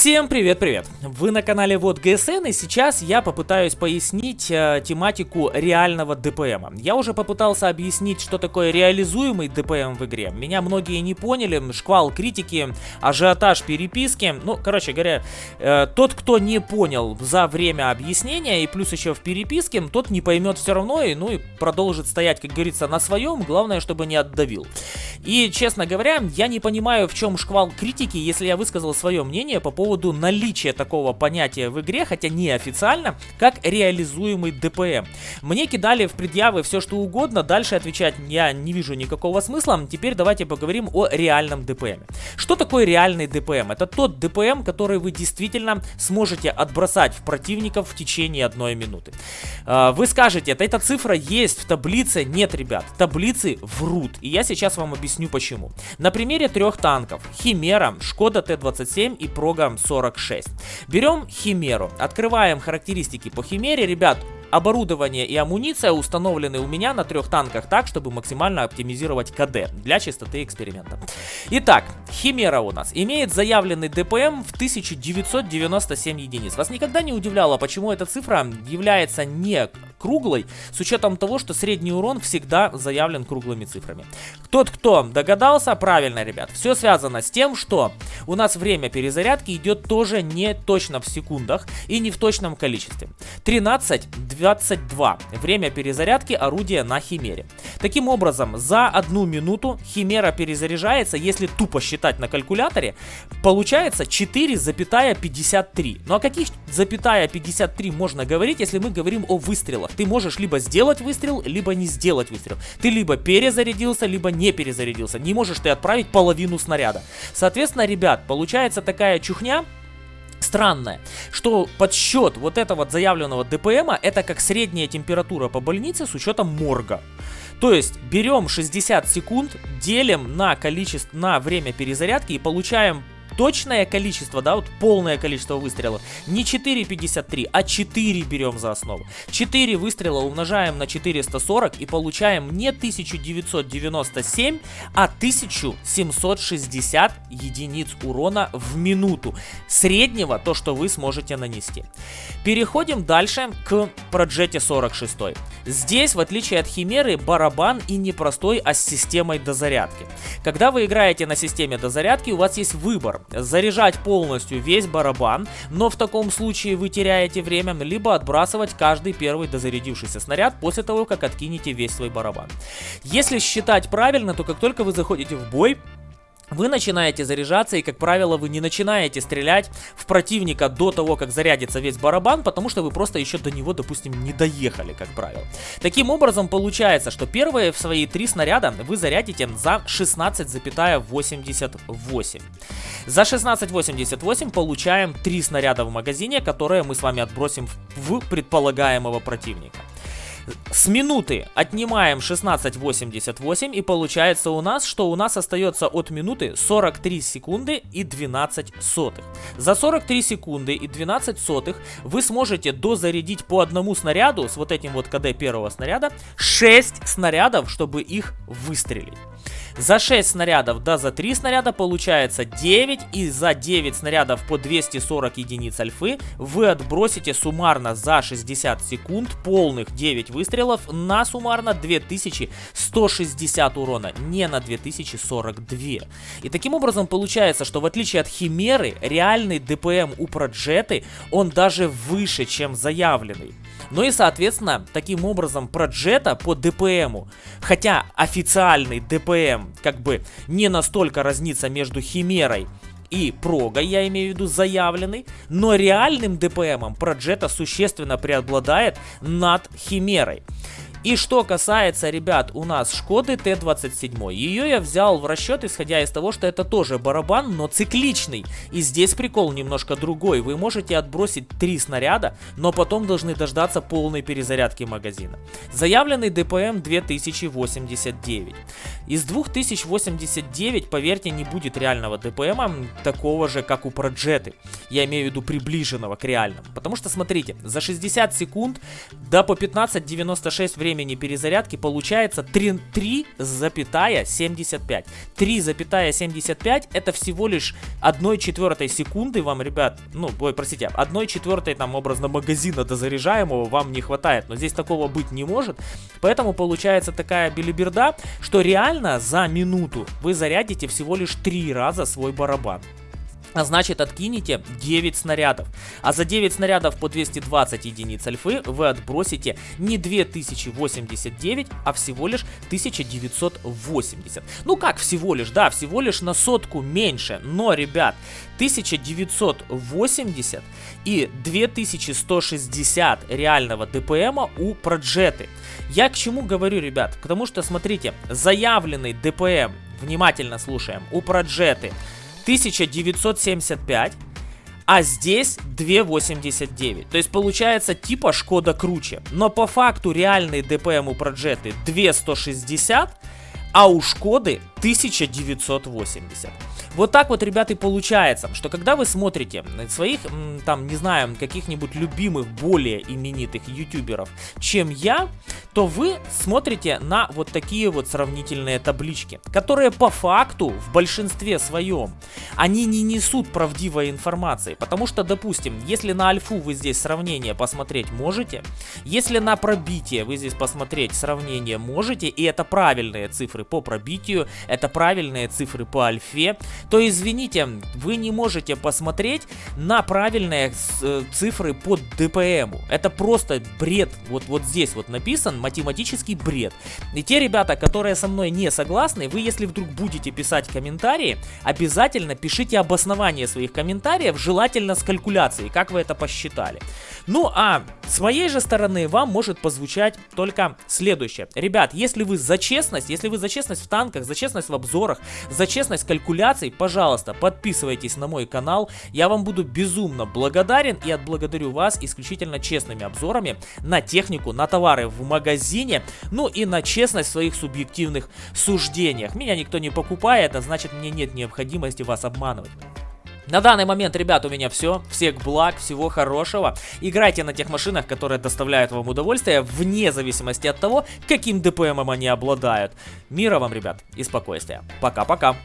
Всем привет-привет! Вы на канале Вот ГСН и сейчас я попытаюсь пояснить э, тематику реального ДПМа. Я уже попытался объяснить, что такое реализуемый ДПМ в игре. Меня многие не поняли, шквал критики, ажиотаж переписки. Ну, короче говоря, э, тот, кто не понял за время объяснения и плюс еще в переписке, тот не поймет все равно и, ну, и продолжит стоять, как говорится, на своем. Главное, чтобы не отдавил. И, честно говоря, я не понимаю, в чем шквал критики, если я высказал свое мнение по поводу наличия такого понятия в игре, хотя не официально, как реализуемый ДПМ. Мне кидали в предъявы все что угодно, дальше отвечать я не вижу никакого смысла. Теперь давайте поговорим о реальном ДПМ. Что такое реальный ДПМ? Это тот ДПМ, который вы действительно сможете отбросать в противников в течение одной минуты. А, вы скажете, эта цифра есть в таблице? Нет, ребят, таблицы врут. И я сейчас вам объясню почему. На примере трех танков. Химера, Шкода Т-27 и Прога 46. Берем Химеру, открываем характеристики по Химере, ребят, Оборудование и амуниция установлены у меня на трех танках так, чтобы максимально оптимизировать КД для чистоты эксперимента. Итак, Химера у нас имеет заявленный ДПМ в 1997 единиц. Вас никогда не удивляло, почему эта цифра является не круглой, с учетом того, что средний урон всегда заявлен круглыми цифрами. Тот, кто догадался, правильно, ребят, все связано с тем, что у нас время перезарядки идет тоже не точно в секундах и не в точном количестве. 13-22 время перезарядки орудия на Химере. Таким образом, за одну минуту Химера перезаряжается, если тупо считать на калькуляторе, получается 4,53. Ну о каких запятая 53 можно говорить, если мы говорим о выстрелах? Ты можешь либо сделать выстрел, либо не сделать выстрел. Ты либо перезарядился, либо не перезарядился. Не можешь ты отправить половину снаряда. Соответственно, ребят, получается такая чухня, странное, что подсчет вот этого заявленного ДПМа это как средняя температура по больнице с учетом морга. То есть берем 60 секунд, делим на количество, на время перезарядки и получаем точное количество, да, вот полное количество выстрелов, не 4,53, а 4 берем за основу. 4 выстрела умножаем на 440 и получаем не 1997, а 1760 единиц урона в минуту. Среднего, то, что вы сможете нанести. Переходим дальше к Проджете 46. Здесь, в отличие от Химеры, барабан и не простой, а с системой дозарядки. Когда вы играете на системе дозарядки, у вас есть выбор заряжать полностью весь барабан, но в таком случае вы теряете время, либо отбрасывать каждый первый дозарядившийся снаряд после того, как откинете весь свой барабан. Если считать правильно, то как только вы заходите в бой, вы начинаете заряжаться и, как правило, вы не начинаете стрелять в противника до того, как зарядится весь барабан, потому что вы просто еще до него, допустим, не доехали, как правило. Таким образом, получается, что первые в свои три снаряда вы зарядите за 16,88. За 16,88 получаем три снаряда в магазине, которые мы с вами отбросим в предполагаемого противника. С минуты отнимаем 16.88 и получается у нас, что у нас остается от минуты 43 секунды и 12 сотых. За 43 секунды и 12 сотых вы сможете дозарядить по одному снаряду с вот этим вот КД первого снаряда 6 снарядов, чтобы их выстрелить. За 6 снарядов, да за 3 снаряда получается 9. И за 9 снарядов по 240 единиц альфы вы отбросите суммарно за 60 секунд полных 9 выстрелов на суммарно 2160 урона, не на 2042. И таким образом получается, что в отличие от Химеры, реальный ДПМ у Проджеты, он даже выше, чем заявленный. Ну и, соответственно, таким образом Проджета по ДПМу, хотя официальный ДПМ как бы не настолько разнится между Химерой и Прогой, я имею в виду заявленный, но реальным ДПМом Проджета существенно преобладает над Химерой. И что касается, ребят, у нас Шкоды Т-27. Ее я взял в расчет, исходя из того, что это тоже барабан, но цикличный. И здесь прикол немножко другой. Вы можете отбросить три снаряда, но потом должны дождаться полной перезарядки магазина. Заявленный ДПМ 2089. Из 2089, поверьте, не будет реального ДПМа такого же, как у Проджеты. Я имею в виду приближенного к реальному. Потому что, смотрите, за 60 секунд да по 15.96 времени перезарядки получается 3,75. 3,75 это всего лишь 1 четвертой секунды вам, ребят, ну, ой, простите, 1 четвертой там образно магазина дозаряжаемого вам не хватает. Но здесь такого быть не может. Поэтому получается такая билиберда, что реально за минуту вы зарядите всего лишь 3 раза свой барабан. А значит откинете 9 снарядов. А за 9 снарядов по 220 единиц альфы вы отбросите не 2089, а всего лишь 1980. Ну как всего лишь, да, всего лишь на сотку меньше. Но, ребят, 1980 и 2160 реального ДПМа у Проджеты. Я к чему говорю, ребят? Потому что, смотрите, заявленный ДПМ, внимательно слушаем, у Проджеты 1975, а здесь 2,89. То есть получается типа Шкода круче. Но по факту реальный DPM у Проджеты 2,160, а у Шкоды 1980. Вот так вот, ребята, и получается, что когда вы смотрите своих, там, не знаю, каких-нибудь любимых, более именитых ютуберов, чем я, то вы смотрите на вот такие вот сравнительные таблички, которые по факту в большинстве своем, они не несут правдивой информации, потому что, допустим, если на альфу вы здесь сравнение посмотреть можете, если на пробитие вы здесь посмотреть сравнение можете, и это правильные цифры по пробитию, это правильные цифры по альфе, то извините, вы не можете посмотреть на правильные э, цифры по ДПМу. Это просто бред. Вот, вот здесь вот написан математический бред. И те ребята, которые со мной не согласны, вы если вдруг будете писать комментарии, обязательно пишите обоснование своих комментариев, желательно с калькуляцией, как вы это посчитали. Ну а с моей же стороны вам может позвучать только следующее. Ребят, если вы за честность, если вы за честность в танках, за честность в обзорах, за честность калькуляций, пожалуйста, подписывайтесь на мой канал. Я вам буду безумно благодарен и отблагодарю вас исключительно честными обзорами на технику, на товары в магазине, ну и на честность в своих субъективных суждениях. Меня никто не покупает, а значит мне нет необходимости вас обманывать. На данный момент, ребят, у меня все. Всех благ, всего хорошего. Играйте на тех машинах, которые доставляют вам удовольствие, вне зависимости от того, каким ДПМом они обладают. Мира вам, ребят, и спокойствия. Пока-пока.